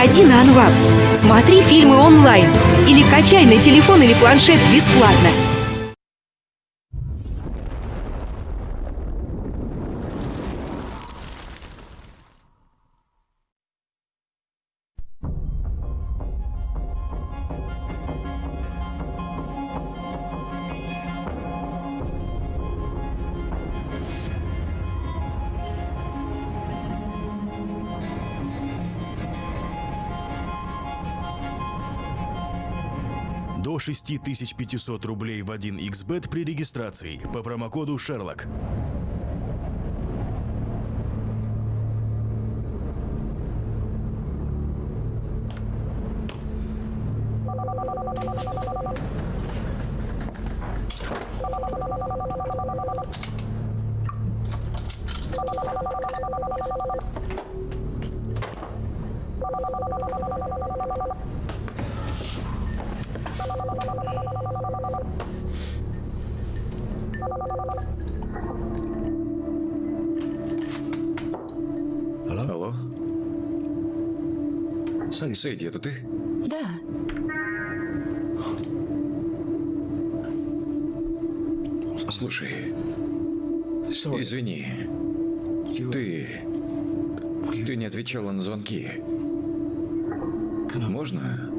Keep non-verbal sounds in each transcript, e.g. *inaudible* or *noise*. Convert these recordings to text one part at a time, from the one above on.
Переходи на Анвап. Смотри фильмы онлайн. Или качай на телефон или планшет бесплатно. 6500 рублей в 1xbet при регистрации по промокоду Шерлок. Извини. Ты... Ты не отвечала на звонки. Можно...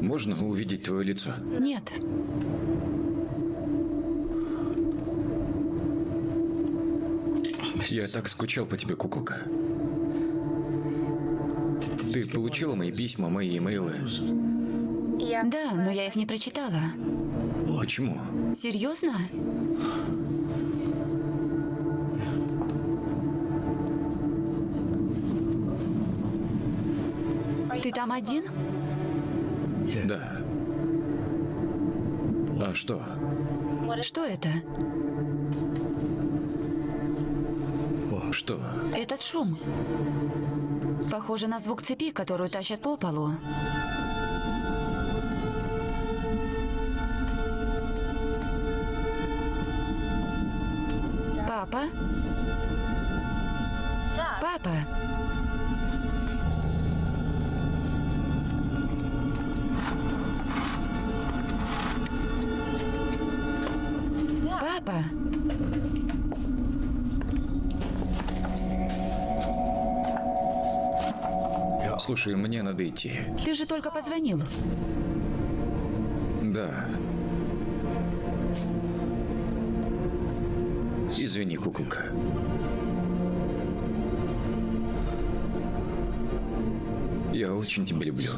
Можно увидеть твое лицо? Нет. Я так скучал по тебе, куколка. Ты получила мои письма, мои имейлы? Да, но я их не прочитала. Почему? Серьезно? Там один? Да. А что? Что это? Что? Этот шум. Похоже на звук цепи, которую тащат по полу. Папа? Папа? Папа? Слушай, мне надо идти. Ты же только позвонил. Да. Извини, куколка. Я очень тебя люблю.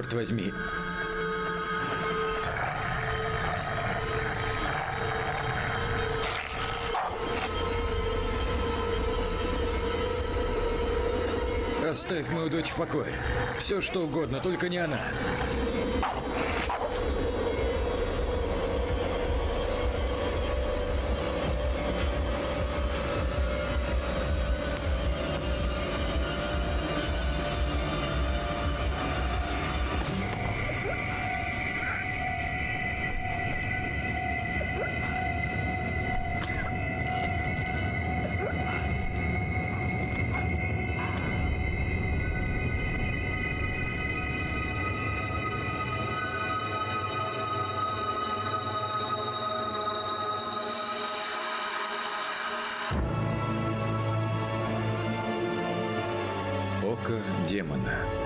Черт возьми. Оставь мою дочь в покое. Все что угодно, только не она. Улыбка демона.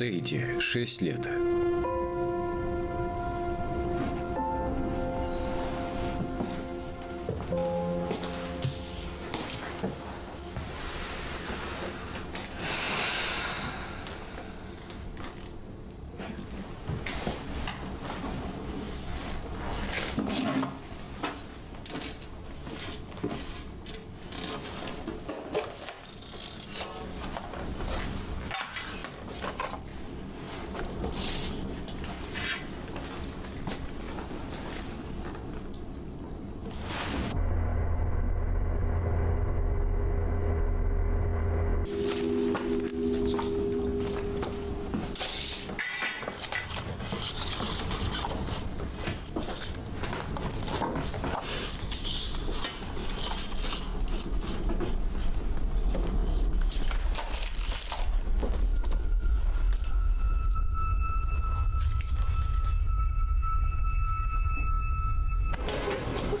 Сейди, 6 лет.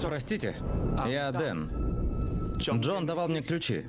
Простите, я Дэн. Джон давал мне ключи.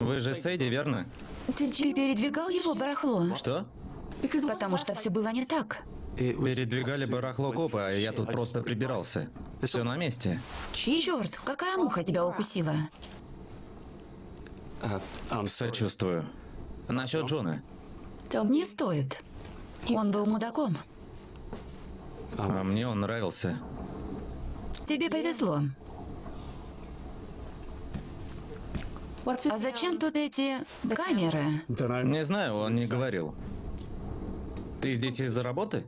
Вы же Сэйди, верно? Ты передвигал его барахло? Что? Потому что все было не так. Передвигали барахло копа, а я тут просто прибирался. Все на месте. Черт, какая муха тебя укусила? Сочувствую. Насчет Джона. Не стоит. Он был мудаком. А мне он нравился. Тебе повезло. А зачем тут эти камеры? Не знаю, он не говорил. Ты здесь из-за работы?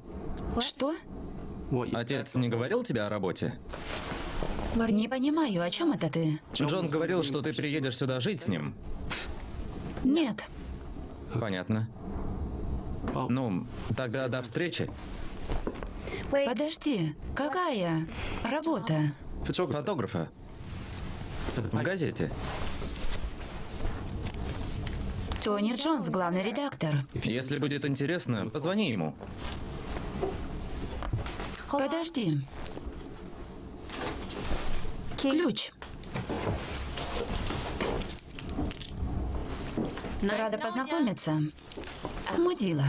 Что? Отец не говорил тебе о работе? Не понимаю, о чем это ты? Джон говорил, что ты приедешь сюда жить с ним. Нет. Понятно. Ну, тогда до встречи. Подожди, какая работа? Фотографа. В газете. Тони Джонс, главный редактор. Если будет интересно, позвони ему. Подожди. Ключ. Рада познакомиться. Мудила.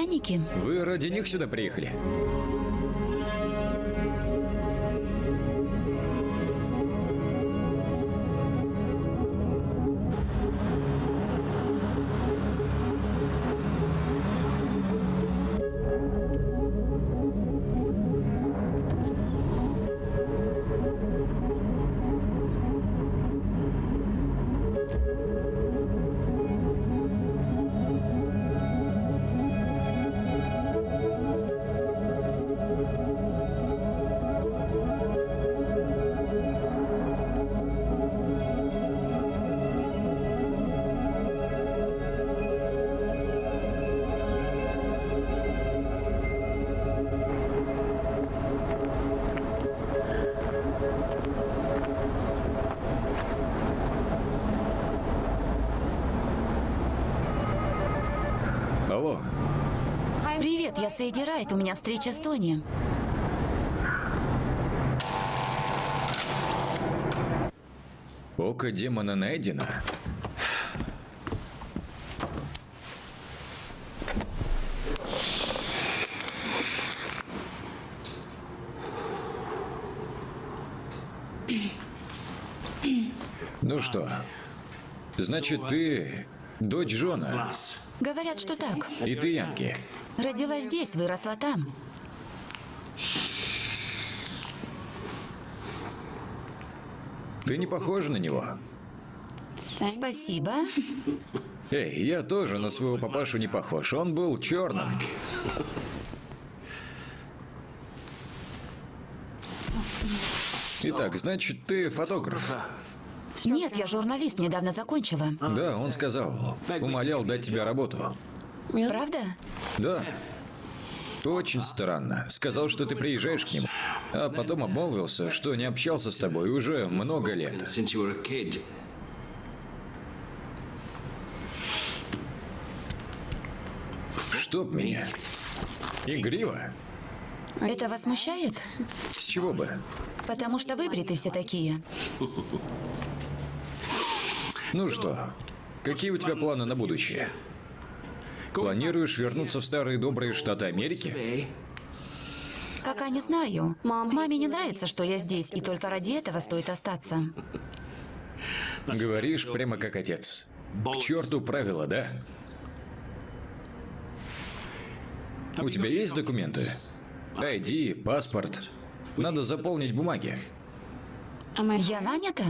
Это торфяники? Вы ради них сюда приехали? Я Сейди Райт, у меня встреча с Тони. Око демона найдено. Ну что, значит, ты дочь Джона, Говорят, что так. и ты Янки. Родилась здесь, выросла там. Ты не похожа на него. Спасибо. Эй, я тоже на своего папашу не похож. Он был черным. Итак, значит, ты фотограф. Нет, я журналист, недавно закончила. Да, он сказал. Умолял дать тебе работу. Правда? Да. Очень странно. Сказал, что ты приезжаешь к нему. А потом обмолвился, что не общался с тобой уже много лет. Чтоб меня. Игриво? Это вас смущает? С чего бы? Потому что выбриты все такие. Ну что, какие у тебя планы на будущее? Планируешь вернуться в старые добрые штаты Америки? Пока не знаю. Маме не нравится, что я здесь, и только ради этого стоит остаться. Говоришь прямо как отец. К черту правила, да? У тебя есть документы? ID, паспорт. Надо заполнить бумаги. Я нанята?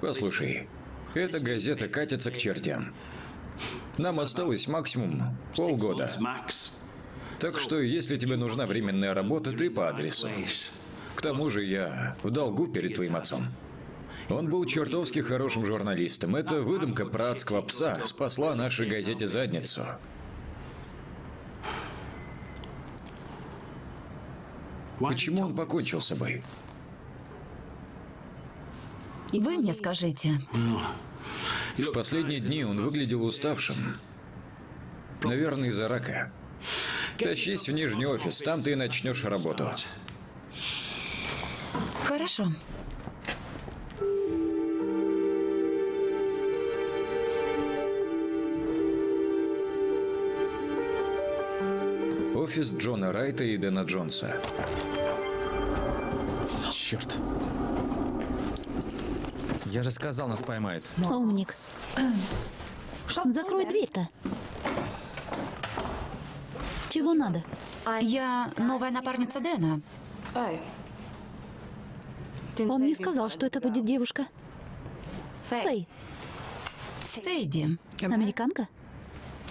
Послушай, эта газета катится к чертям. Нам осталось максимум полгода. Так что, если тебе нужна временная работа, ты по адресу. К тому же я в долгу перед твоим отцом. Он был чертовски хорошим журналистом. Эта выдумка про адского пса спасла нашей газете задницу. Почему он покончил с собой? Вы мне скажите. В последние дни он выглядел уставшим. Наверное, из-за рака. Тащись в нижний офис, там ты и начнешь работу. Хорошо. Офис Джона Райта и Дэна Джонса. Черт. Я же сказал, нас поймает. Умникс. Закрой дверь-то. Чего надо? Я новая напарница Дэна. Он не сказал, что это будет девушка. Эй, Сейди. американка?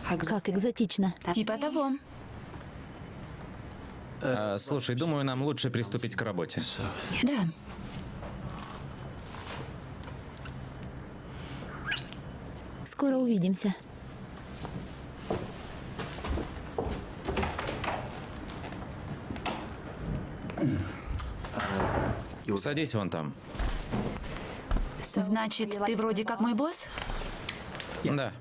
Как экзотично. Типа того. А, слушай, думаю, нам лучше приступить к работе. Да. Скоро увидимся. Садись вон там. Значит, ты вроде как мой босс? Да.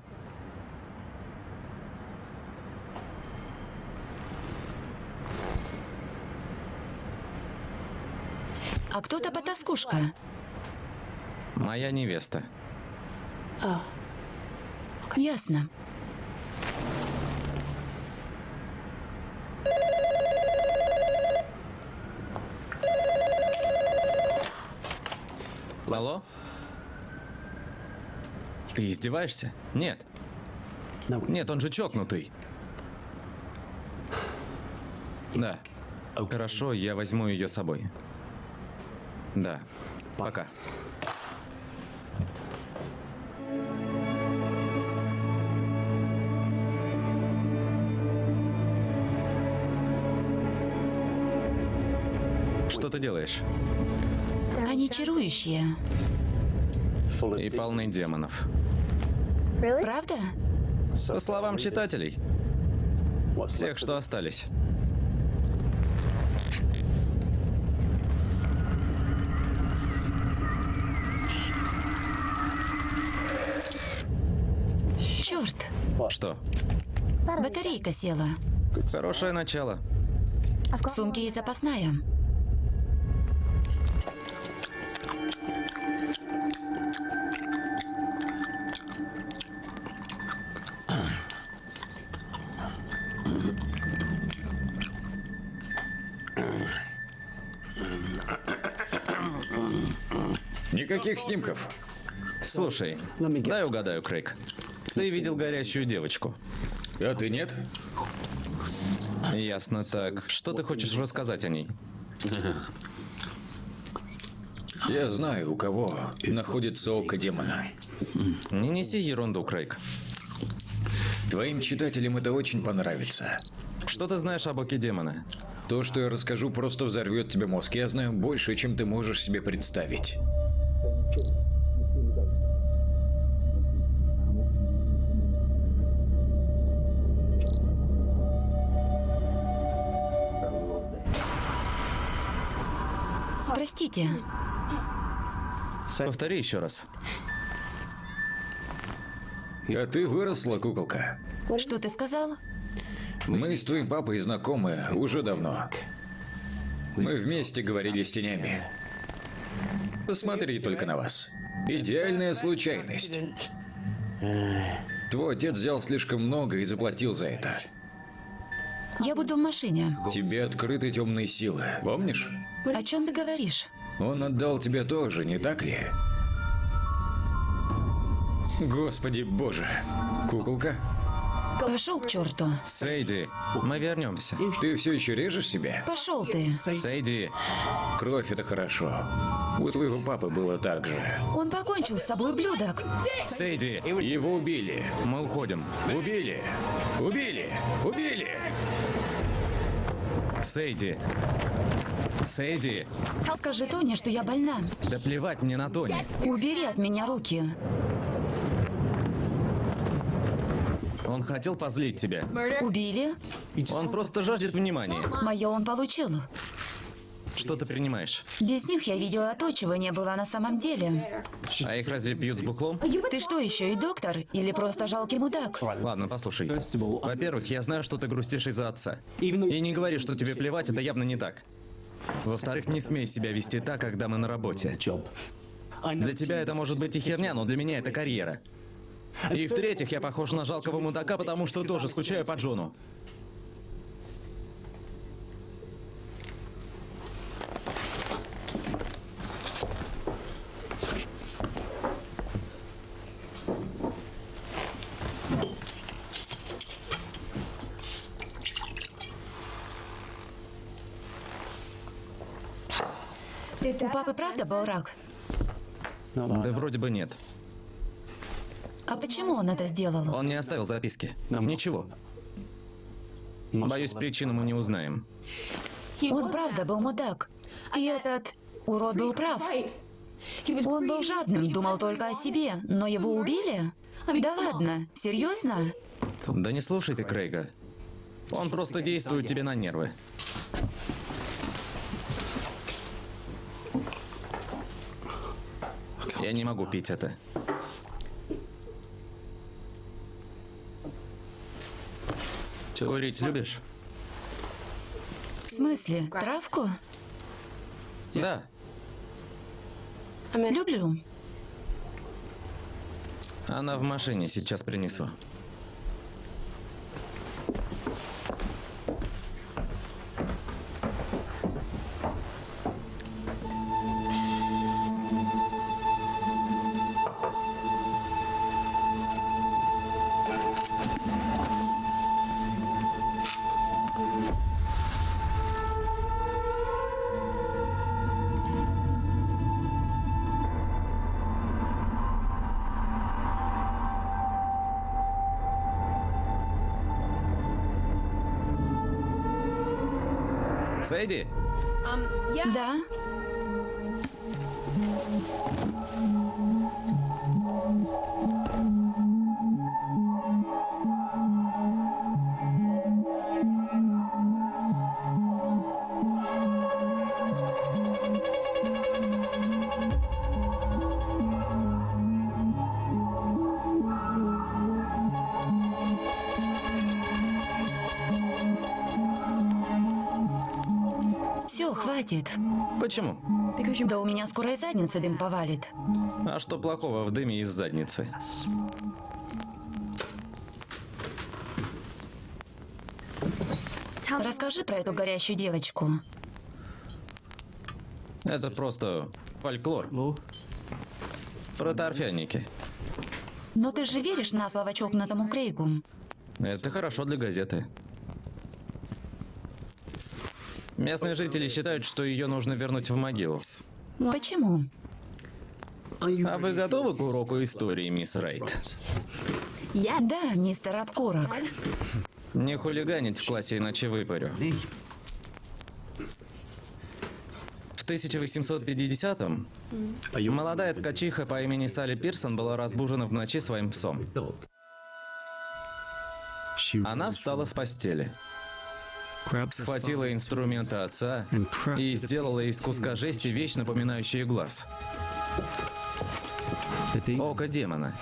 А кто-то потаскушка. Моя невеста. Ясно. Алло? Ты издеваешься? Нет. Нет, он же чокнутый. Да. Хорошо, я возьму ее с собой. Да. Пока. Что ты делаешь? Они чарующие. И полны демонов. Правда? По словам читателей, тех, что остались. Черт, Что? батарейка села. Хорошее начало. В сумке есть запасная. Никаких снимков. Слушай, дай угадаю, Крейг. Ты видел горящую девочку. А ты нет? Ясно так. Что ты хочешь рассказать о ней? Я знаю, у кого находится око демона. Не неси ерунду, Крейг. Твоим читателям это очень понравится. Что ты знаешь об оке демона? То, что я расскажу, просто взорвет тебе мозг. Я знаю больше, чем ты можешь себе представить. Простите, Повтори еще раз. А ты выросла, куколка. что ты сказал? Мы с твоим папой знакомы уже давно. Мы вместе говорили с тенями. Посмотри только на вас. Идеальная случайность. Твой отец взял слишком много и заплатил за это. Я буду в машине. Тебе открыты темные силы, помнишь? О чем ты говоришь? Он отдал тебе тоже, не так ли? Господи боже. Куколка, Пошел к черту. Сейди, мы вернемся. ты все еще режешь себя? Пошел ты. Сейди, Кровь это хорошо. У твоего папы было так же. Он покончил с собой, блюдок. Сейди, Его убили. мы уходим. Убили. Убили. Убили. Сейди. Сейди, Скажи Тони, что я больна. да плевать мне на Тони. Убери от меня руки. Он хотел позлить тебя. Убили? Он просто жаждет внимания. Мое он получил. Что ты принимаешь? Без них я видела то, чего не было на самом деле. А их разве пьют с бухлом? Ты что, еще и доктор? Или просто жалкий мудак? Ладно, послушай. Во-первых, я знаю, что ты грустишь из-за отца. И не говори, что тебе плевать, это явно не так. Во-вторых, не смей себя вести так, когда мы на работе. Для тебя это может быть и херня, но для меня это карьера. И в-третьих, я похож на жалкого мудака, потому что тоже скучаю по Джону. У папы правда был рак? Да вроде бы нет. А почему он это сделал? Он не оставил записки. Ничего. Боюсь, причину мы не узнаем. Он правда был мудак. И этот урод был прав. Он был жадным, думал только о себе, но его убили? Да ладно, серьезно? Да не слушай ты Крейга. Он просто действует тебе на нервы. Я не могу пить это. Курить любишь? В смысле, травку? Да. Люблю. Она в машине, сейчас принесу. Почему? Да у меня скоро из задницы дым повалит. А что плохого в дыме из задницы? Расскажи про эту горящую девочку. Это просто фольклор. Про торфяники. Но ты же веришь на слово чокнутому Крейгу? Это хорошо для газеты. Местные жители считают, что ее нужно вернуть в могилу. Почему? А вы готовы к уроку истории, мисс Райт? Да, мистер Обкурок. Не хулиганить в классе, иначе выпарю. В 1850-м молодая ткачиха по имени Салли Пирсон была разбужена в ночи своим псом. Она встала с постели, схватила инструменты отца и сделала из куска жести вещь, напоминающую глаз. Око демона.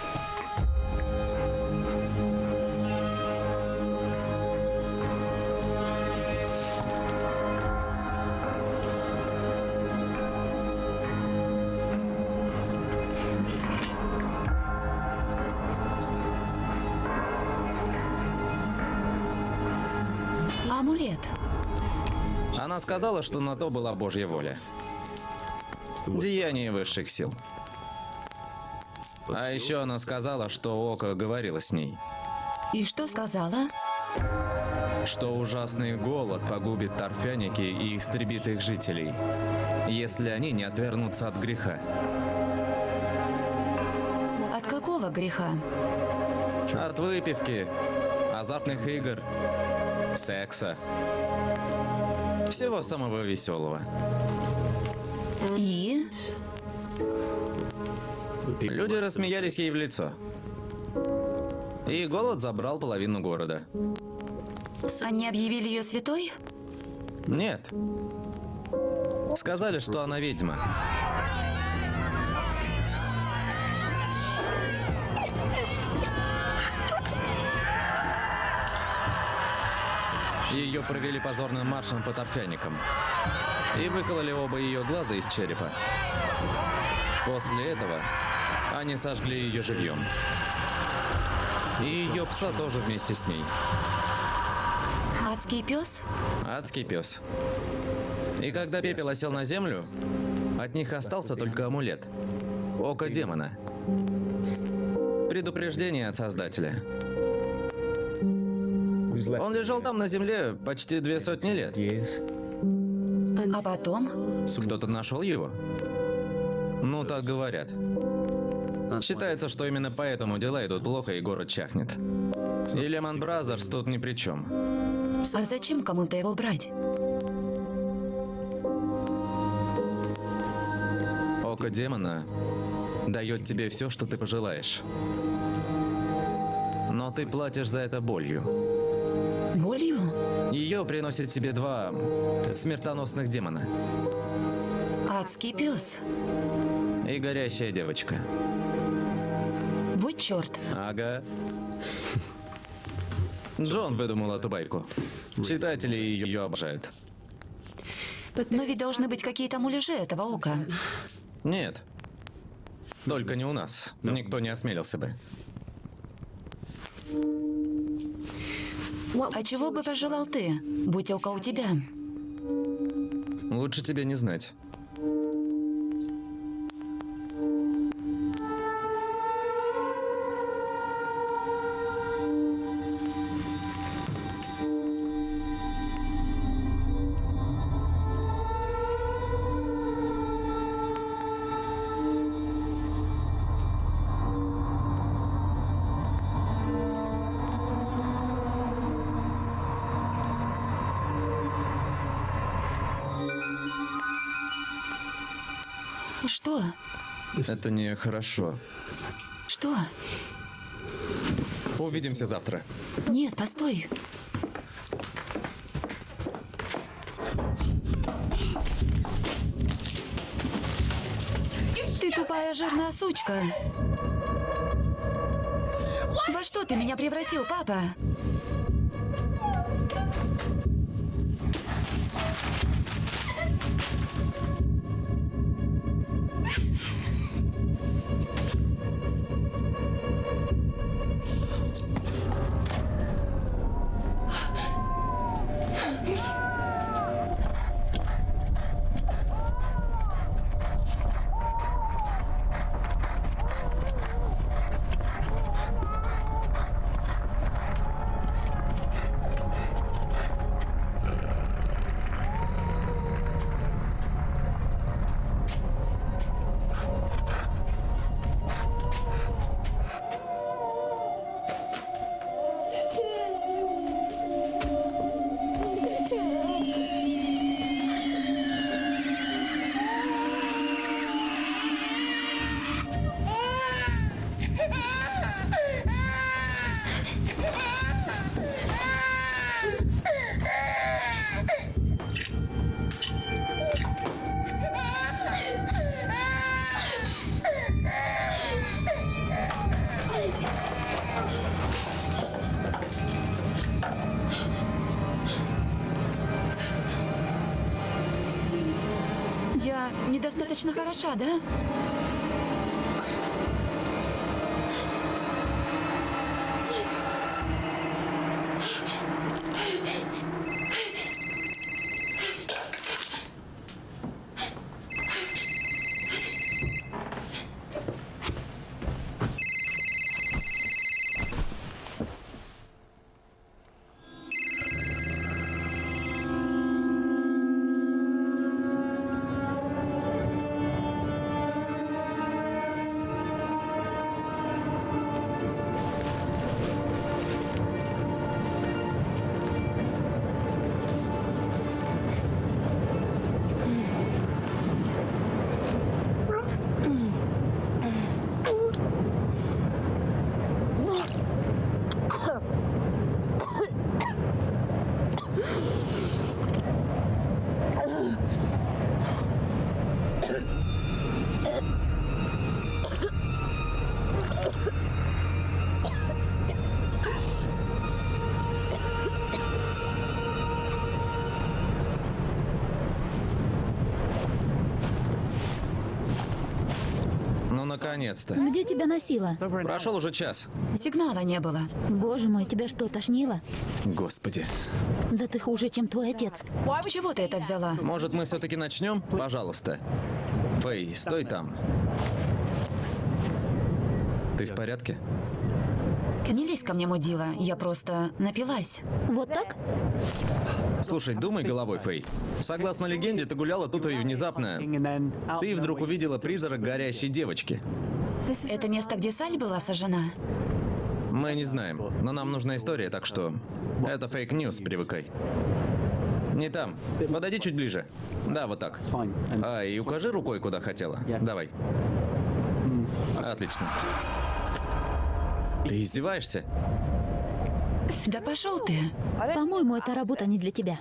Сказала, что на то была Божья воля. Деяние высших сил. А еще она сказала, что Око говорила с ней, И что сказала? что ужасный голод погубит торфяники и истребит их жителей, если они не отвернутся от греха. От какого греха? От выпивки, азартных игр, секса. Всего самого веселого. И? Люди рассмеялись ей в лицо. И голод забрал половину города. Они объявили ее святой? Нет. Сказали, что она ведьма. Ее провели позорным маршем по торфяникам. И выкололи оба ее глаза из черепа. После этого они сожгли ее живьем. И ее пса тоже вместе с ней. Адский пес? Адский пес. И когда пепел осел на землю, от них остался только амулет. Око демона. Предупреждение от Создателя. Он лежал там на земле почти две сотни лет. А потом? Кто-то нашел его? Ну, так говорят. Считается, что именно поэтому дела идут плохо и город чахнет. И Lehman Brothers тут ни при чем. А зачем кому-то его брать? Око демона дает тебе все, что ты пожелаешь. Но ты платишь за это болью. Болью? Ее приносит тебе два смертоносных демона Адский пес. и горящая девочка. Будь черт. Ага. Джон выдумал эту байку. Читатели ее обожают. Но ведь должны быть какие-то муляжи этого ока. Нет. Только не у нас. Никто не осмелился бы. А чего бы пожелал ты? Будь око у тебя. Лучше тебе не знать. Это нехорошо. Что? Увидимся завтра. Нет, постой. Ты тупая жирная сучка. Во что ты меня превратил, папа? Достаточно хороша, да? Наконец-то. Где тебя носило? Прошел уже час. Сигнала не было. Боже мой, тебя что, тошнило? Господи. Да ты хуже, чем твой отец. Чего ты это взяла? Может, мы все-таки начнем? Пожалуйста. Фэй, стой там. Ты в порядке? Не лезь ко мне, мудила. Я просто напилась. Вот так? Слушай, думай головой, Фэй. Согласно легенде, ты гуляла тут и внезапно... Ты вдруг увидела призрак горящей девочки. Это место, где Саль была сожжена? Мы не знаем, но нам нужна история, так что... Это fake news, привыкай. Не там. Подойди чуть ближе. Да, вот так. А, и укажи рукой, куда хотела. Давай. Отлично. Ты издеваешься? Да пошел ты. По-моему, эта работа не для тебя.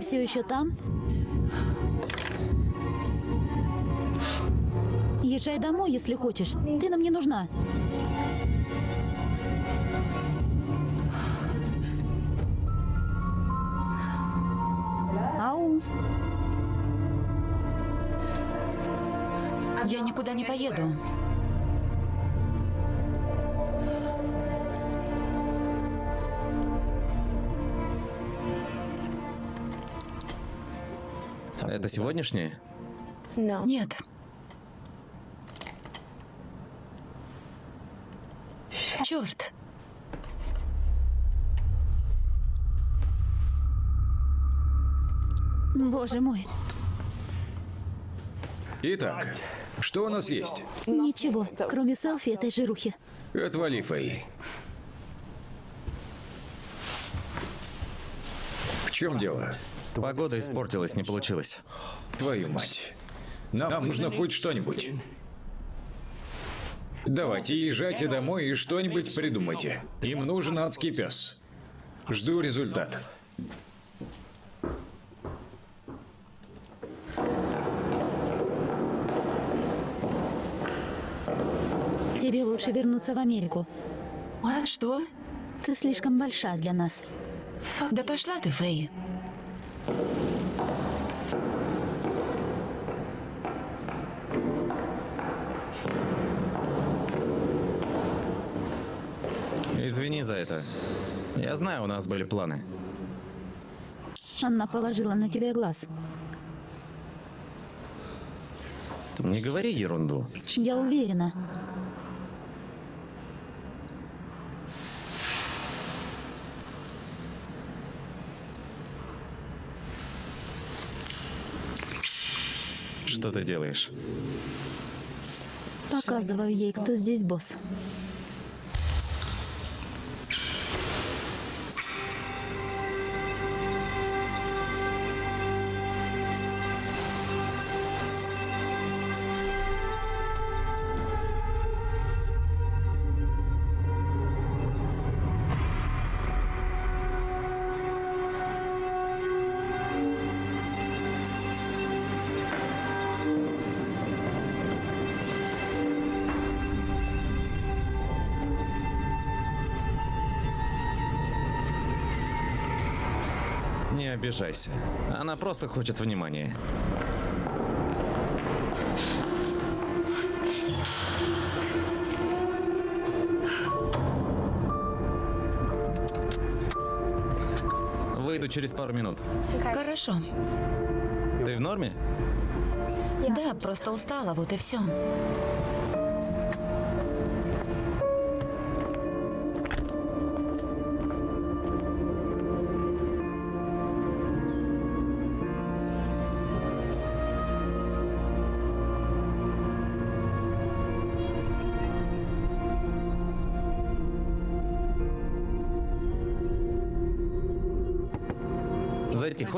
Все еще там? Езжай домой, если хочешь. Ты нам не нужна. Ау. Я никуда не поеду. Это сегодняшнее? Нет. Черт. Боже мой. Итак, что у нас есть? Ничего, кроме селфи этой жирухи. Отвали, Фэй. В чем дело? Погода испортилась, не получилось. Твою мать. Нам нужно хоть что-нибудь. Давайте езжайте домой и что-нибудь придумайте. Им нужен адский пес. Жду результат. Тебе лучше вернуться в Америку. Что? Ты слишком большая для нас. Да пошла ты, Фэй. Извини за это. Я знаю, у нас были планы. Она положила на тебя глаз. Не говори ерунду. Я уверена. Что ты делаешь? Показываю ей, кто здесь босс. Не обижайся. Она просто хочет внимания. Выйду через пару минут. Хорошо. Ты в норме? Да, просто устала, вот и все.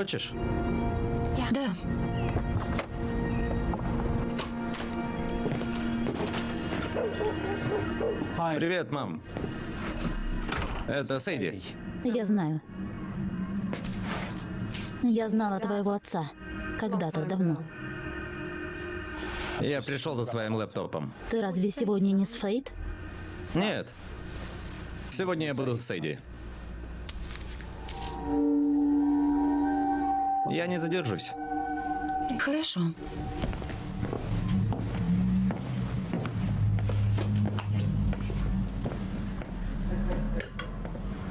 Хочешь? Да. Привет, мам. Это Сейди. Я знаю. Я знала твоего отца. Когда-то давно. Я пришел за своим лэптопом. Ты разве сегодня не с Фейт? Нет. Сегодня я буду с Сейди. Я не задержусь. Хорошо.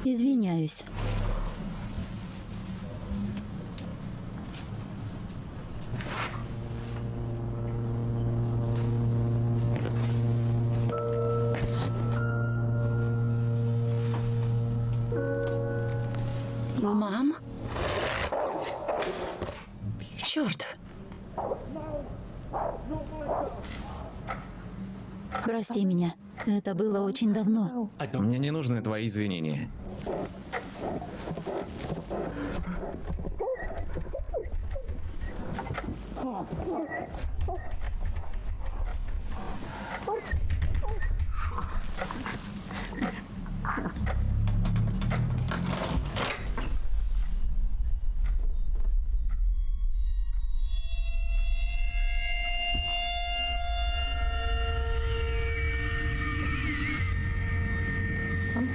Извиняюсь. Это было очень давно. Мне не нужны твои извинения.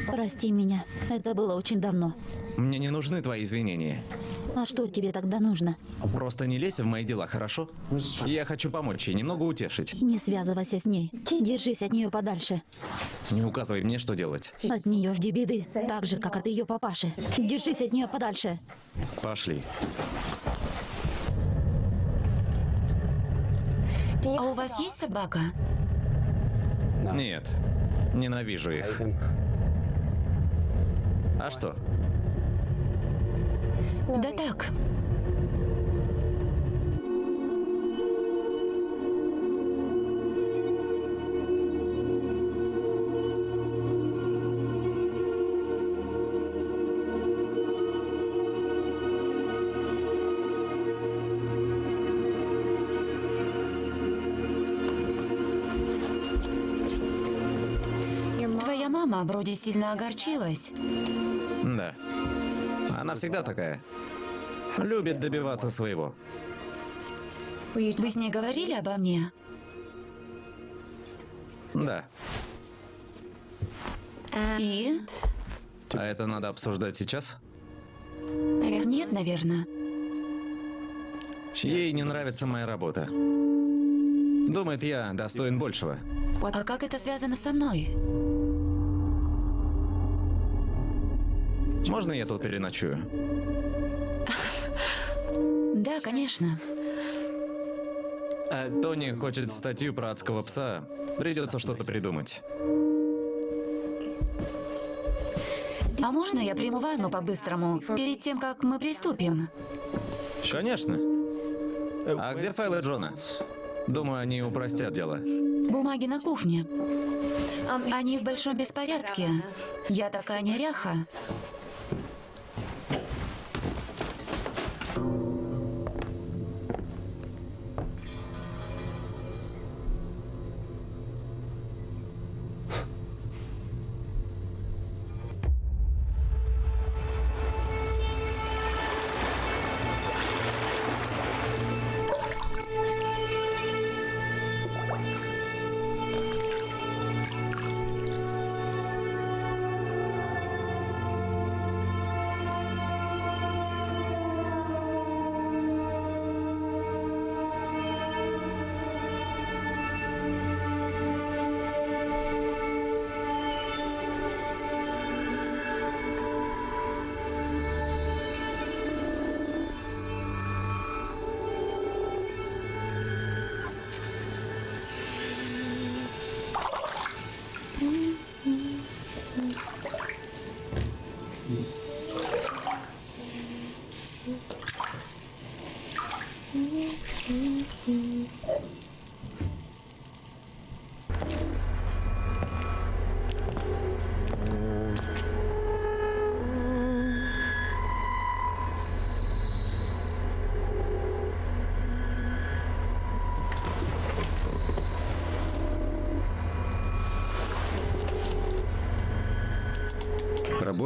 Прости меня. Это было очень давно. Мне не нужны твои извинения. А что тебе тогда нужно? Просто не лезь в мои дела, хорошо? Я хочу помочь ей, немного утешить. Не связывайся с ней. Держись от нее подальше. Не указывай мне, что делать. От нее жди беды, так же, как от ее папаши. Держись от нее подальше. Пошли. А у вас есть собака? Нет. Ненавижу их. А что? Да так. Твоя мама вроде сильно огорчилась. Да. Она всегда такая. Любит добиваться своего. Вы с ней говорили обо мне? Да. И? А это надо обсуждать сейчас? Нет, наверное. Ей не нравится моя работа. Думает, я достоин большего. А как это связано со мной? Можно я тут переночую? Да, конечно. Тони хочет статью про адского пса. Придется что-то придумать. А можно я приму ванну по-быстрому, перед тем, как мы приступим? Конечно. А где файлы Джона? Думаю, они упростят дело. Бумаги на кухне. Они в большом беспорядке. Я такая неряха.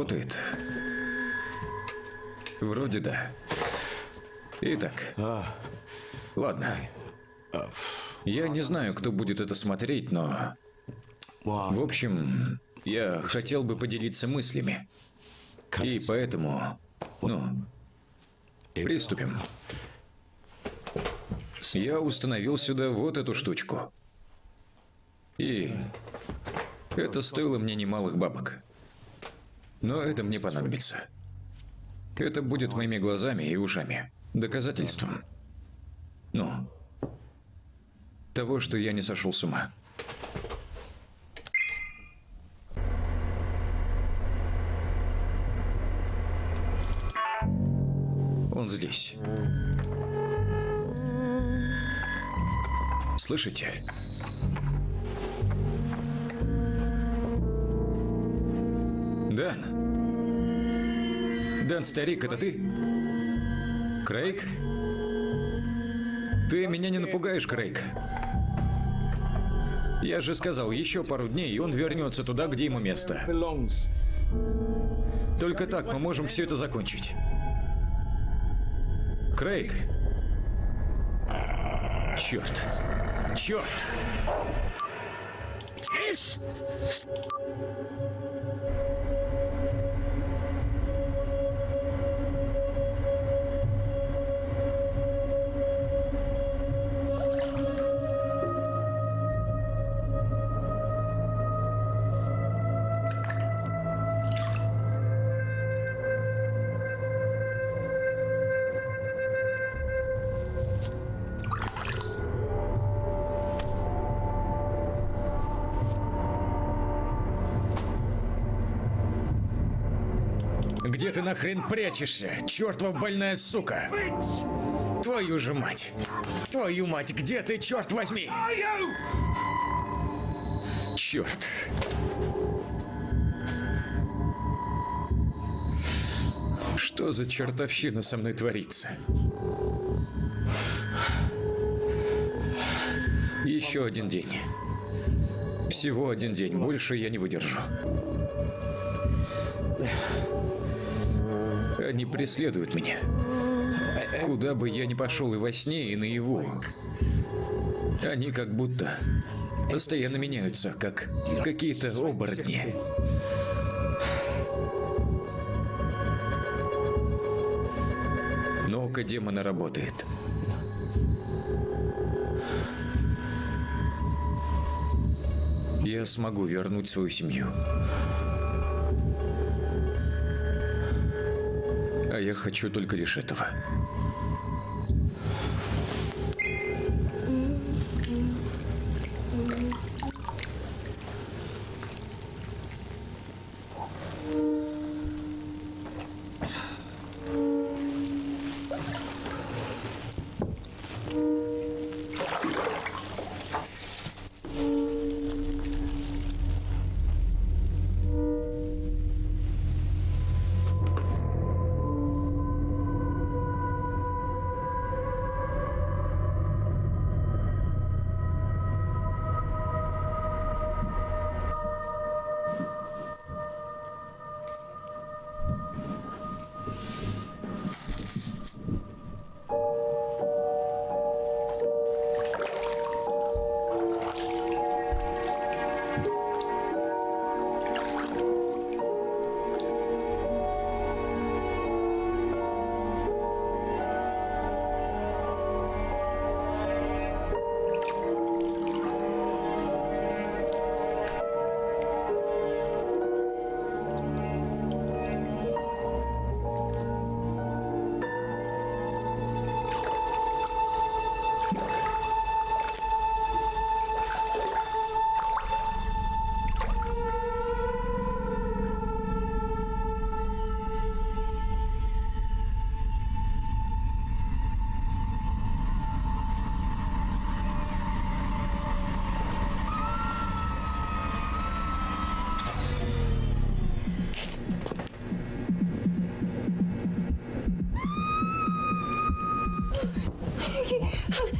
Работает? Вроде да. Итак. Ладно. Я не знаю, кто будет это смотреть, но... В общем, я хотел бы поделиться мыслями. И поэтому... Ну, приступим. Я установил сюда вот эту штучку. И это стоило мне немалых бабок. Но это мне понадобится. Это будет моими глазами и ушами. Доказательством. Ну, того, что я не сошел с ума. Он здесь. Слышите? Дан. Дан, старик, это ты? Крейг? Ты меня не напугаешь, Крейг. Я же сказал, еще пару дней, и он вернется туда, где ему место. Только так мы можем все это закончить. Крейг. Черт. Черт. Где ты нахрен прячешься, чертова больная сука? Твою же мать! Твою мать, где ты, черт возьми? Черт. Что за чертовщина со мной творится? Еще один день. Всего один день, больше я не выдержу. Они преследуют меня. Куда бы я ни пошел и во сне, и наяву. Они как будто постоянно меняются, как какие-то оборотни. Но око демона работает. Я смогу вернуть свою семью. Хочу только лишь этого.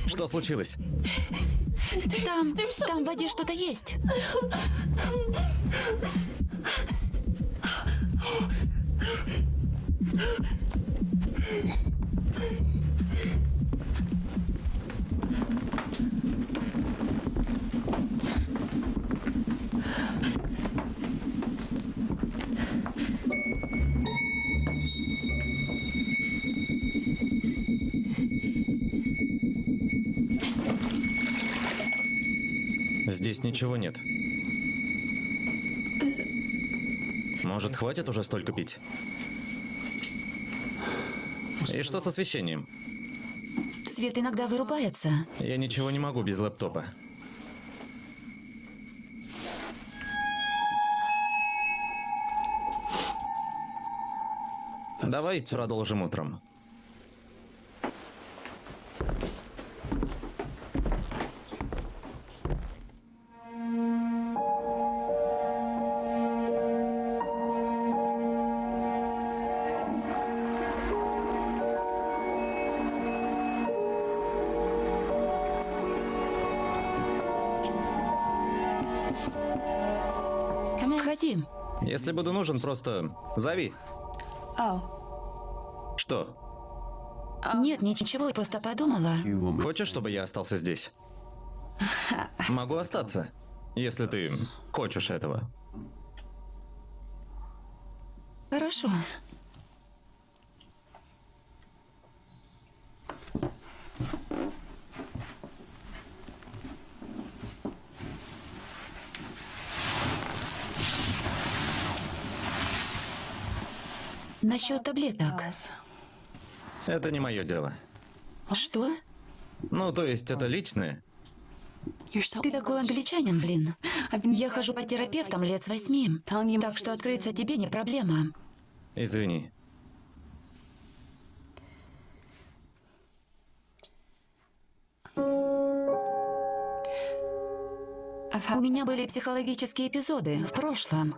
Что случилось? Там, там в воде что-то есть. Ничего нет. Может, хватит уже столько пить? И что с освещением? Свет иногда вырубается. Я ничего не могу без лэптопа. Давай продолжим утром. Если буду нужен, просто зови. Что? Нет, ничего, просто подумала. Хочешь, чтобы я остался здесь? *laughs* Могу остаться, если ты хочешь этого. Хорошо. Насчет таблеток. Это не мое дело. Что? Ну, то есть это личное. Ты такой англичанин, блин. Я хожу по терапевтам лет с восьми. Так что открыться тебе не проблема. Извини. У меня были психологические эпизоды в прошлом.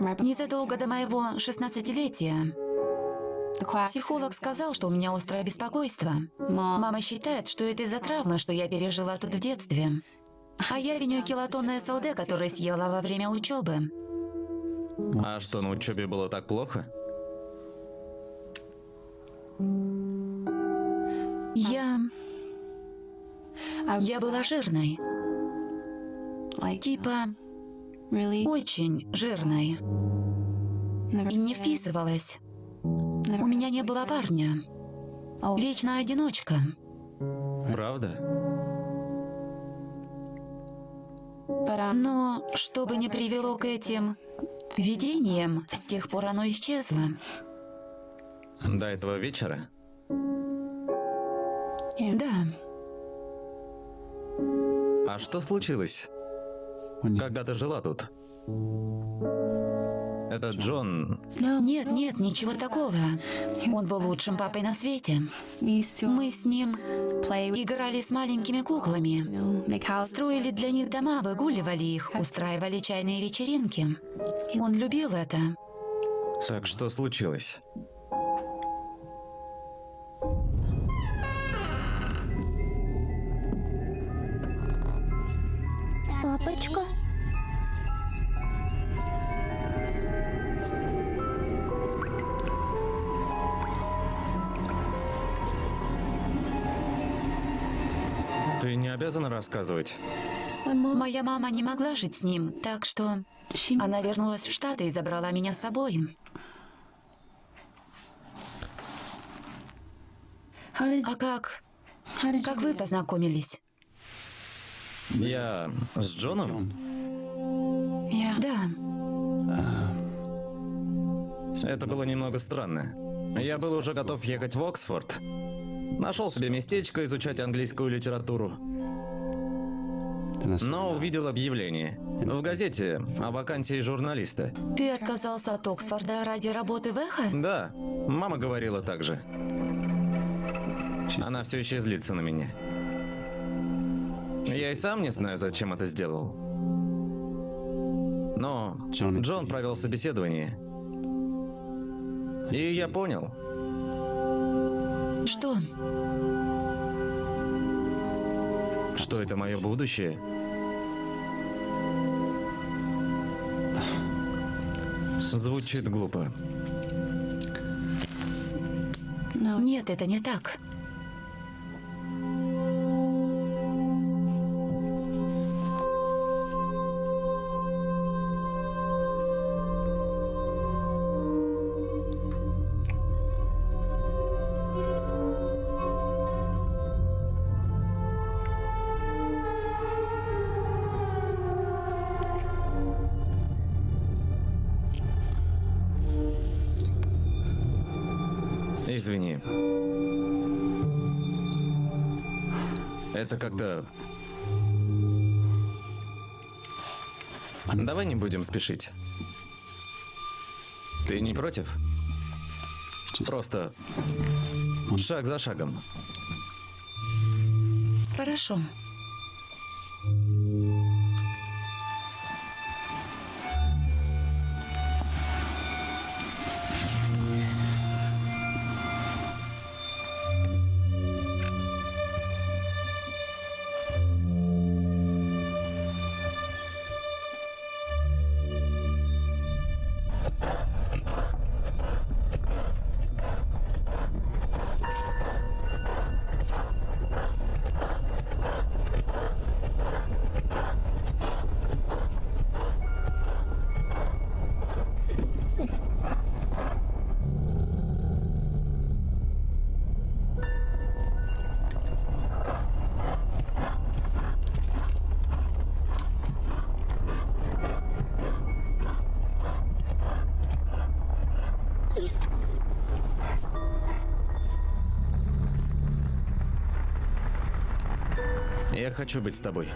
Незадолго до моего 16-летия. Психолог сказал, что у меня острое беспокойство. Мама считает, что это из-за травмы, что я пережила тут в детстве. А я виню килотонное СЛД, которое съела во время учебы. А что, на учебе было так плохо? Я... Я была жирной. Типа... Очень жирной. И не вписывалась. У меня не было парня. Вечно одиночка. Правда? Но что бы ни привело к этим видениям, с тех пор оно исчезло. До этого вечера? Да, А что случилось, когда ты жила тут? Этот Джон... нет, нет, ничего такого. Он был лучшим папой на свете. Мы с ним играли с маленькими куклами. Строили для них дома, выгуливали их, устраивали чайные вечеринки. Он любил это. Так что случилось? Папочка? Обязана рассказывать. Моя мама не могла жить с ним, так что она вернулась в Штаты и забрала меня с собой. А как? Как вы познакомились? Я с Джоном? Да, Это было немного странно. Я был уже готов ехать в Оксфорд. Нашел себе местечко изучать английскую литературу. Но увидел объявление в газете о вакансии журналиста. ты отказался от Оксфорда ради работы в Эхо? Да, мама говорила так же. Она все еще злится на меня. Я и сам не знаю, зачем это сделал. Но Джон провел собеседование. И я понял, Что? Что это мое будущее? Звучит глупо. Нет, это не так. Извини. Это как-то... Давай не будем спешить. Ты не против? Просто шаг за шагом. Хорошо. Хочу быть с тобой.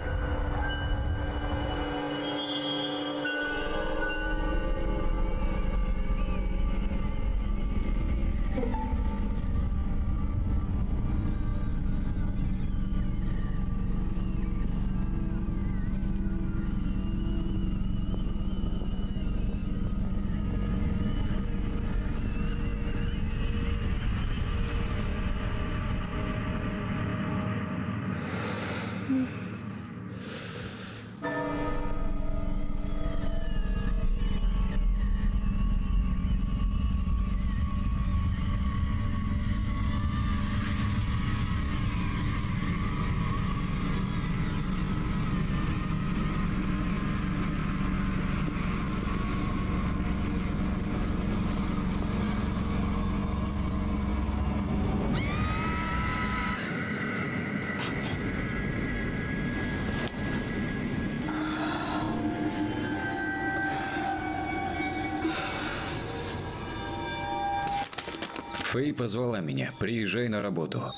Фэй позвала меня. Приезжай на работу.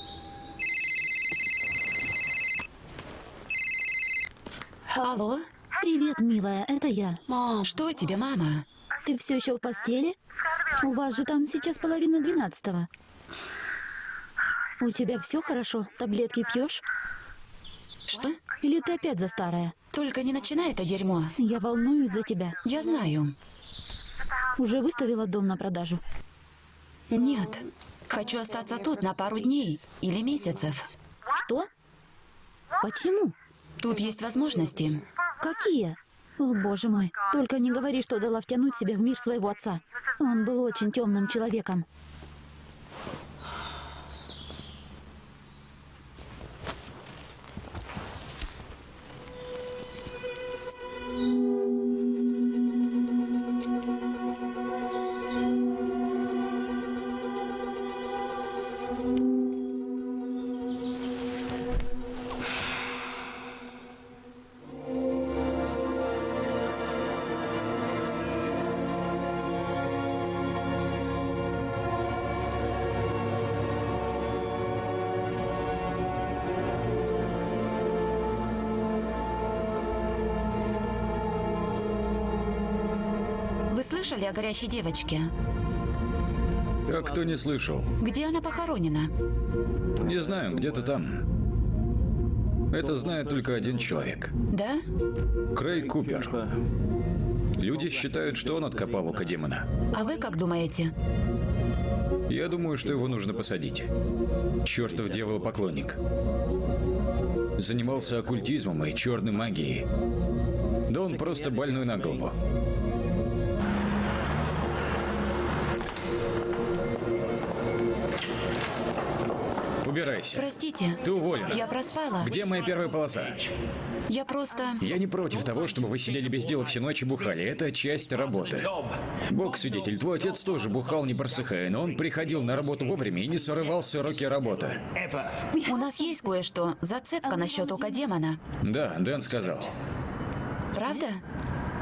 Алло? Привет, милая, это я. Что тебе, мама? Ты все еще в постели? У вас же там сейчас половина двенадцатого. У тебя все хорошо? Таблетки пьешь? Что? Или ты опять за старое? Только не начинай это дерьмо. Я волнуюсь за тебя. Я знаю. Уже выставила дом на продажу? Нет. Хочу остаться тут на пару дней или месяцев. Что? Почему? Тут есть возможности. Какие? О, боже мой. Только не говори, что дала втянуть себя в мир своего отца. Он был очень темным человеком. О горящей девочке? А кто не слышал? Где она похоронена? Не знаю, где-то там. Это знает только один человек. Да? Крей Купер. Люди считают, что он откопал око демона. А вы как думаете? Я думаю, что его нужно посадить. Чертов дьявол-поклонник. занимался оккультизмом и черной магией. Да он просто больной на голову. Убирайся. Простите. Ты уволена. Я проспала. Где моя первая полоса? Я просто... Я не против того, чтобы вы сидели без дела всю ночь и бухали. Это часть работы. Бог свидетель, твой отец тоже бухал не просыхая, но он приходил на работу вовремя и не срывал с уроки работы. У нас есть кое-что. Зацепка насчет ока демона. Да, Дэн сказал. Правда?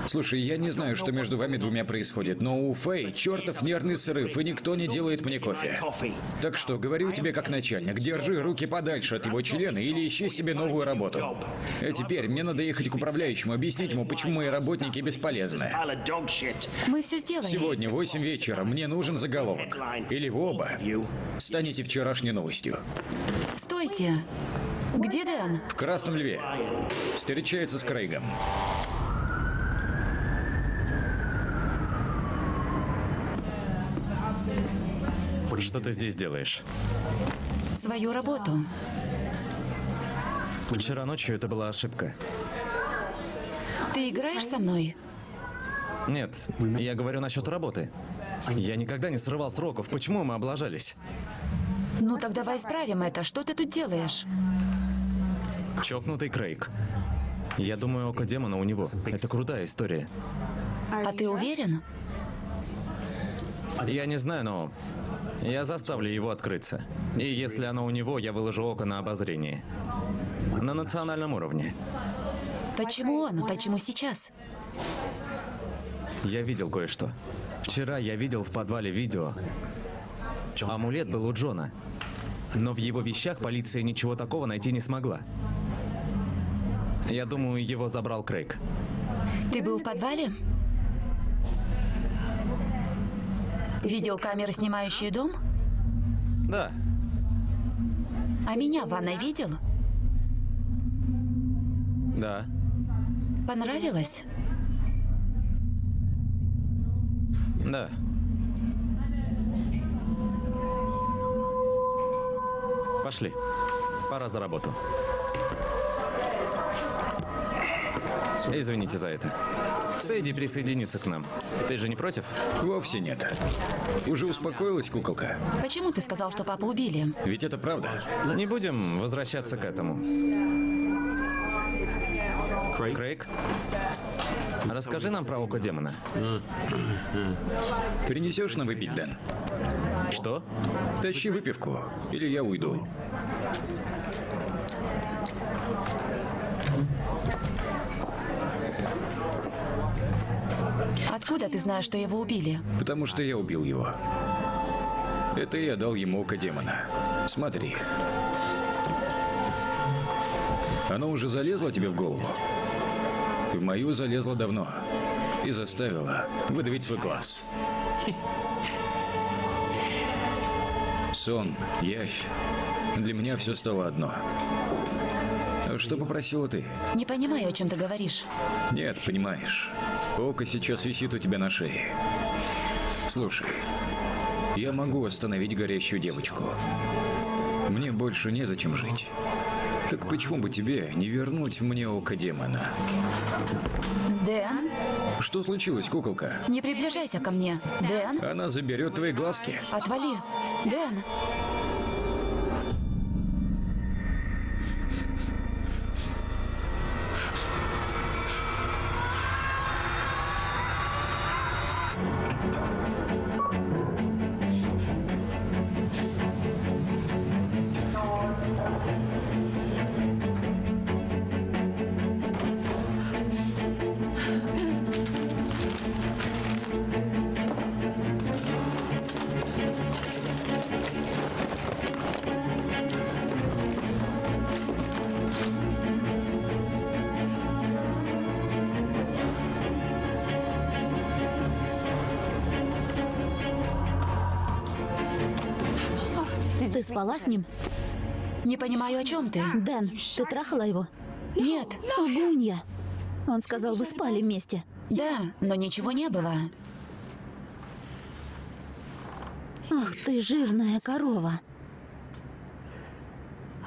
Слушай, я не знаю, что между вами двумя происходит, но у Фэй чертов нервный срыв, и никто не делает мне кофе. Так что, говорю тебе как начальник, держи руки подальше от его члена или ищи себе новую работу. А теперь мне надо ехать к управляющему, объяснить ему, почему мои работники бесполезны. Мы все сделаем. Сегодня в 8 вечера мне нужен заголовок. Или вы оба станете вчерашней новостью. Стойте. Где Дэн? В Красном Льве. Встречается с Крейгом. Что ты здесь делаешь? Свою работу. Вчера ночью это была ошибка. Ты играешь со мной? Нет, я говорю насчет работы. Я никогда не срывал сроков. Почему мы облажались? Ну так давай исправим это. Что ты тут делаешь? Чокнутый Крейг. Я думаю, око демона у него. Это крутая история. А ты уверен? Я не знаю, но я заставлю его открыться. И если оно у него, я выложу око на обозрение. На национальном уровне. Почему он? Почему сейчас? Я видел кое-что. Вчера я видел в подвале видео. Амулет был у Джона. Но в его вещах полиция ничего такого найти не смогла. Я думаю, его забрал Крейг. Ты был в подвале? Видеокамеры, снимающие дом? Да, А меня в ванной видел? да. Понравилось? Да. Пошли. Пора за работу. Извините за это. Сэйди присоединится к нам. Ты же не против? Вовсе нет. Уже успокоилась куколка? Почему ты сказал, что папу убили? Ведь это правда. Не будем возвращаться к этому. Крейг? Расскажи нам про око демона. Принесешь нам выпить, Дэн? Что? Тащи выпивку, или я уйду. Откуда ты знаешь, что его убили? Потому что я убил его. Это я дал ему око демона. Смотри. Оно уже залезло тебе в голову? В мою залезло давно. И заставило выдавить свой глаз. *laughs* Сон, явь. Для меня все стало одно. Что попросила ты? Не понимаю, о чем ты говоришь. Нет, понимаешь. Око сейчас висит у тебя на шее. Слушай, я могу остановить горящую девочку. Мне больше незачем жить. Так почему бы тебе не вернуть мне око демона? Дэн, Что случилось, куколка? не приближайся ко мне. Дэн, Она заберет твои глазки. отвали. Дэн, спала с ним? не понимаю, о чем ты. Дэн, ты трахала его? Нет, Лгунья. Он сказал, вы спали вместе. да, но ничего не было. Ах ты, жирная корова.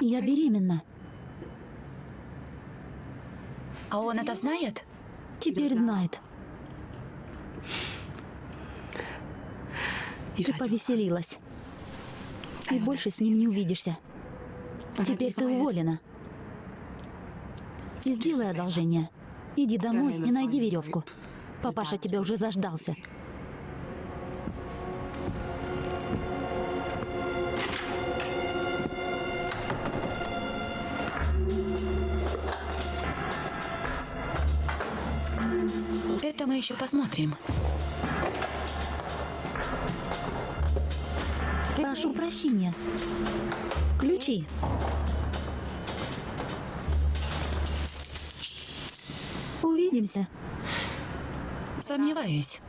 Я беременна. А он это знает? Теперь знает. Ты повеселилась. И больше с ним не увидишься. Теперь ты уволена. Сделай одолжение. Иди домой и найди веревку. Папаша тебя уже заждался. Это мы еще посмотрим. Прошу прощения. Ключи. Увидимся. Сомневаюсь.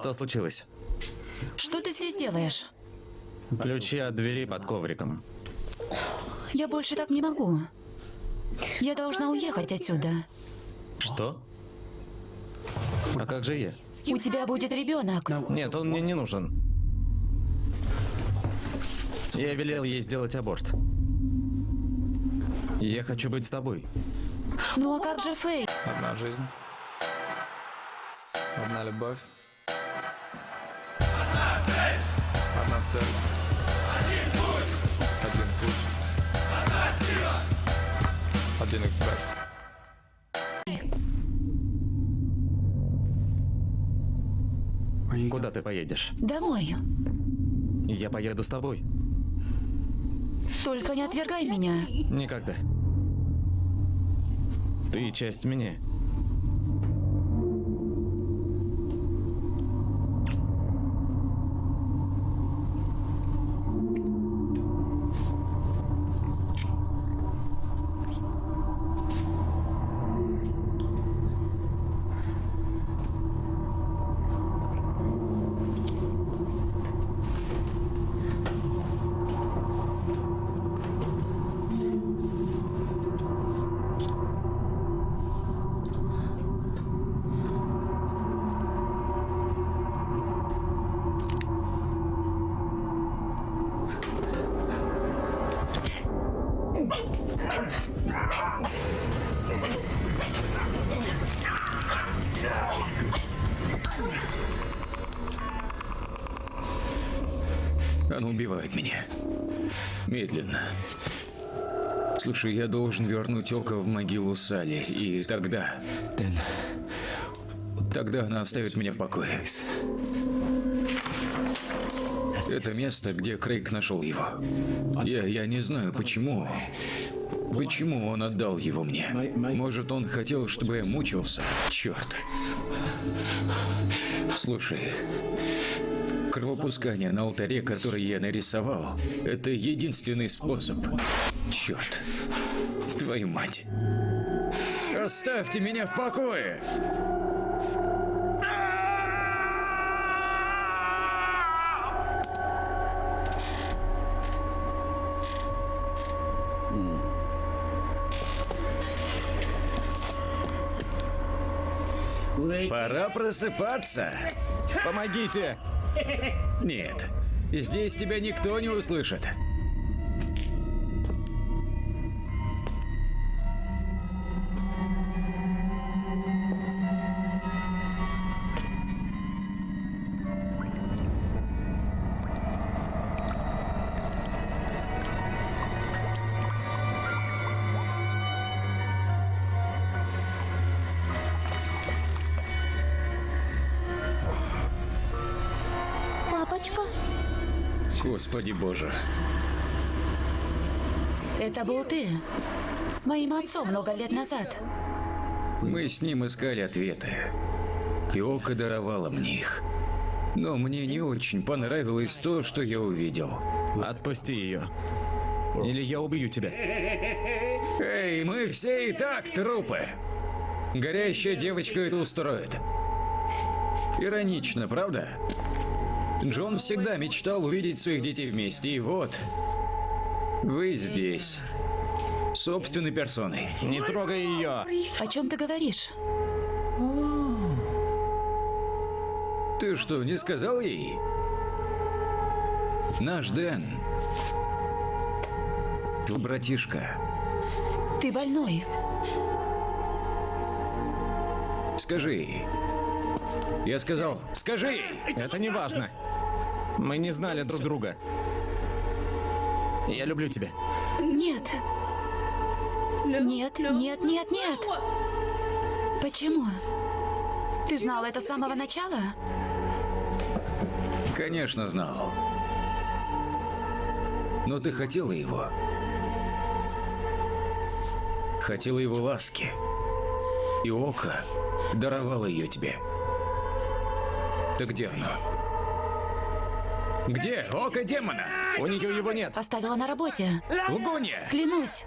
Что случилось? Что ты здесь делаешь? Ключи от двери под ковриком. Я больше так не могу. Я должна уехать отсюда. Что? А как же я? У тебя будет ребенок. Нет, он мне не нужен. Я велел ей сделать аборт. Я хочу быть с тобой. Ну а как же Фэй? Одна жизнь. Одна любовь. Цель. Один путь. Один путь. Одна сила. Один эксперт. Куда ты поедешь? Домой. Я поеду с тобой. Только не отвергай меня. Никогда. Ты часть меня. Слушай, я должен вернуть Око в могилу Сали, и тогда... Тогда она оставит меня в покое. Это место, где Крейг нашел его. Я, я не знаю, почему... Почему он отдал его мне? Может, он хотел, чтобы я мучился? Черт. Слушай, кровопускание на алтаре, который я нарисовал, это единственный способ. Черт. Твою мать. Оставьте меня в покое! Пора просыпаться. Помогите! Нет, здесь тебя никто не услышит. Господи боже. Это был ты. С моим отцом много лет назад. Мы с ним искали ответы. И Ока даровала мне их. Но мне не очень понравилось то, что я увидел. Отпусти ее. Или я убью тебя. Эй, мы все и так трупы. Горящая девочка это устроит. Иронично, правда? Джон всегда мечтал увидеть своих детей вместе, и вот... Вы здесь. Собственной персоной. Не трогай ее! О чем ты говоришь? Ты что, не сказал ей? Наш Дэн. Твой братишка. Ты больной. Скажи ей. Я сказал, скажи ей! Это не важно. Мы не знали друг друга. Я люблю тебя. Нет. Нет, нет, нет, нет. Почему? Ты знал это с самого начала? Конечно, знал. Но ты хотела его. Хотела его ласки. И Око даровало ее тебе. Так где оно? Где Око демона? У нее его нет. Оставила на работе. Лгунья! Клянусь.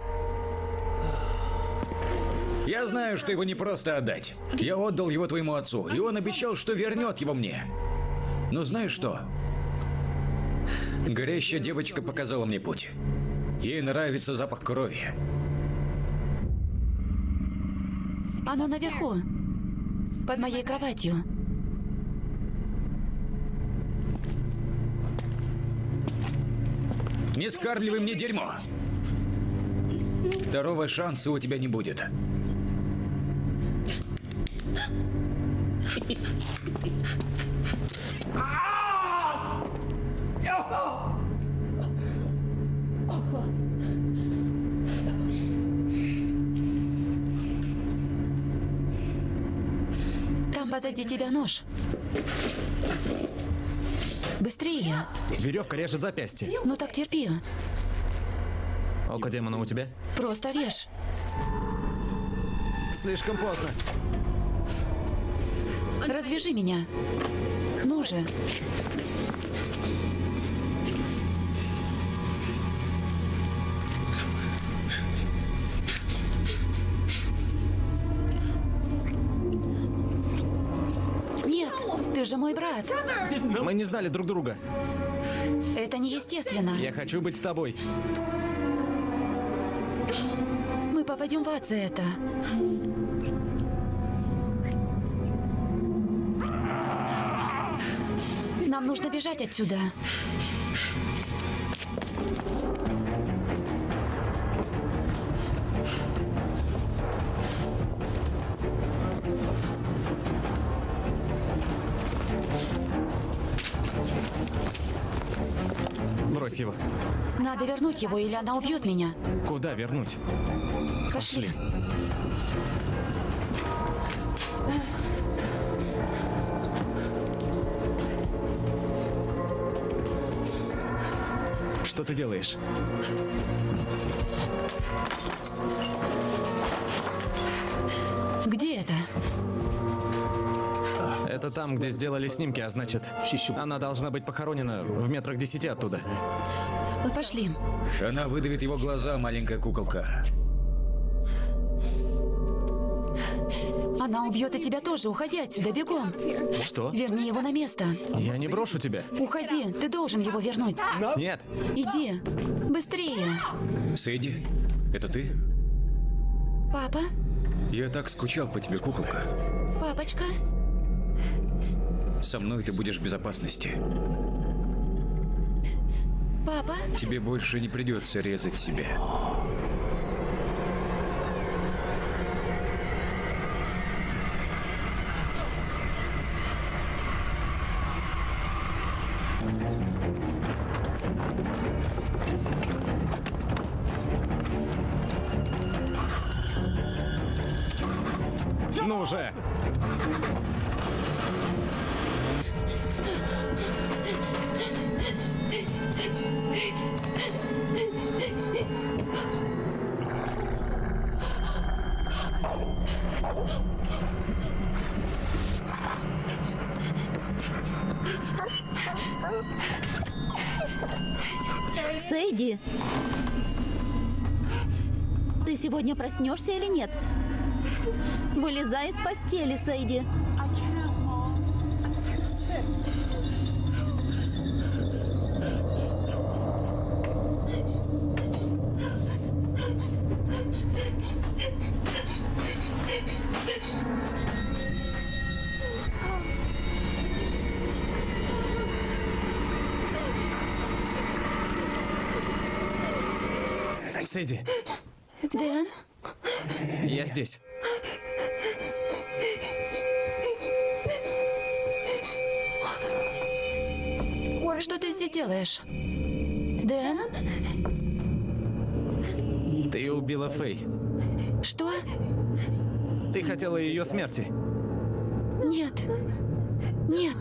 Я знаю, что его не просто отдать. Я отдал его твоему отцу, и он обещал, что вернет его мне. Но знаешь что? Горящая девочка показала мне путь. Ей нравится запах крови. Оно наверху. Под моей кроватью. Не скармливай мне дерьмо. Второго шанса у тебя не будет. Там позади тебя нож. Быстрее. Веревка режет запястье. Ну так терпи. Око демона у тебя? Просто режь. Слишком поздно. Развяжи меня. Ну же. Ты же мой брат. Мы не знали друг друга. Это неестественно. Я хочу быть с тобой. Мы попадем в ад за это. Нам нужно бежать отсюда. Его. Надо вернуть его, или она убьет меня. Куда вернуть? Пошли. Что ты делаешь? Где это? Там, где сделали снимки, а значит, она должна быть похоронена в метрах десяти оттуда. Пошли. Она выдавит его глаза, маленькая куколка. Она убьет и тебя тоже. Уходи отсюда, бегом. Что? Верни его на место. Я не брошу тебя. Уходи, ты должен его вернуть. Нет. Иди. Быстрее. Сэйди, это ты? Папа? Я так скучал по тебе, куколка. Папочка? Со мной ты будешь в безопасности. Папа? Тебе больше не придется резать себя. Сэйди! Ты сегодня проснешься или нет? Вылезай из постели, Сэйди. Фэй. Что? Ты хотела ее смерти. Нет. Нет.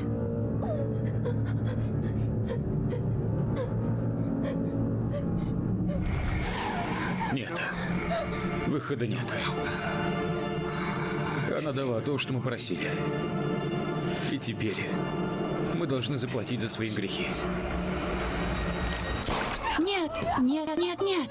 Нет. Выхода нет. Она дала то, что мы просили. И теперь мы должны заплатить за свои грехи. Нет. Нет, нет, нет.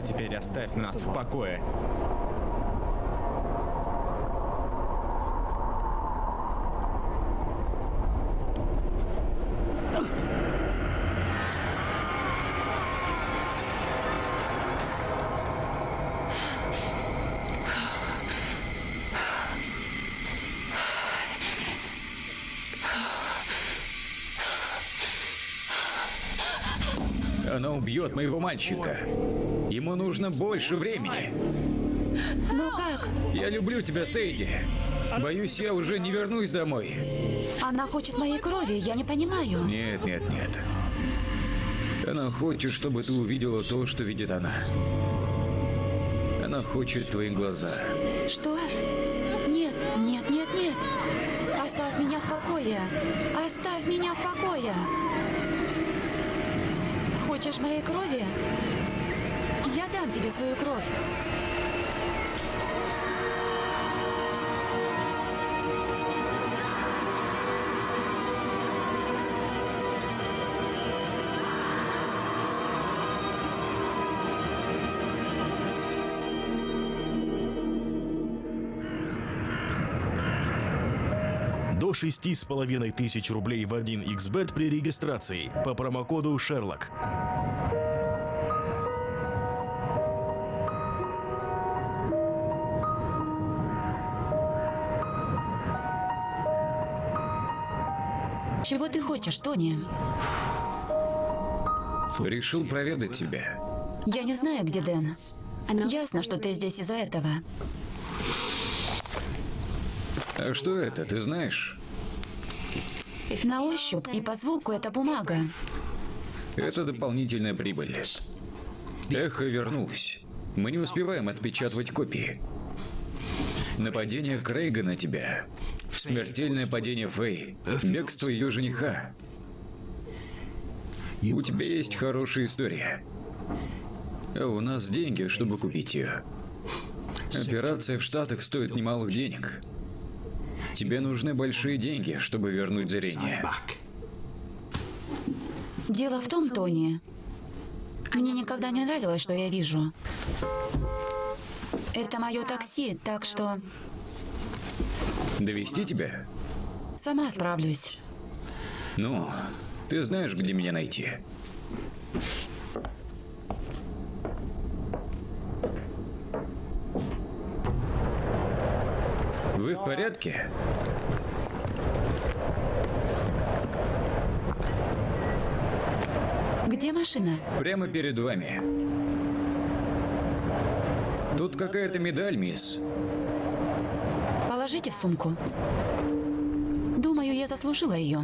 А теперь оставь нас в покое. Она убьет моего мальчика. Ему нужно больше времени. Ну как? Я люблю тебя, Сейди. Боюсь, я уже не вернусь домой. Она хочет моей крови, я не понимаю. Нет, нет, нет. Она хочет, чтобы ты увидела то, что видит она. Она хочет твои глаза. Что? Тебе свою кровь. До шести с половиной тысяч рублей в 1xbet при регистрации по промокоду Шерлок. Чего ты хочешь, Тони? Решил проведать тебя. Я не знаю, где Дэн. Ясно, что ты здесь из-за этого. А что это, ты знаешь? На ощупь и по звуку это бумага. Это дополнительная прибыль. Эхо вернулось. Мы не успеваем отпечатывать копии. Нападение Крейга на тебя. Смертельное падение Фэй. Бегство ее жениха. У тебя есть хорошая история. А у нас деньги, чтобы купить ее. Операция в Штатах стоит немалых денег. Тебе нужны большие деньги, чтобы вернуть зрение. Дело в том, Тони, мне никогда не нравилось, что я вижу. Это мое такси, так что Довести тебя? сама справлюсь. Ну, ты знаешь, где меня найти. Вы в порядке? Где машина? Прямо перед вами. Тут какая-то медаль, мисс. Положите в сумку. Думаю, я заслужила ее.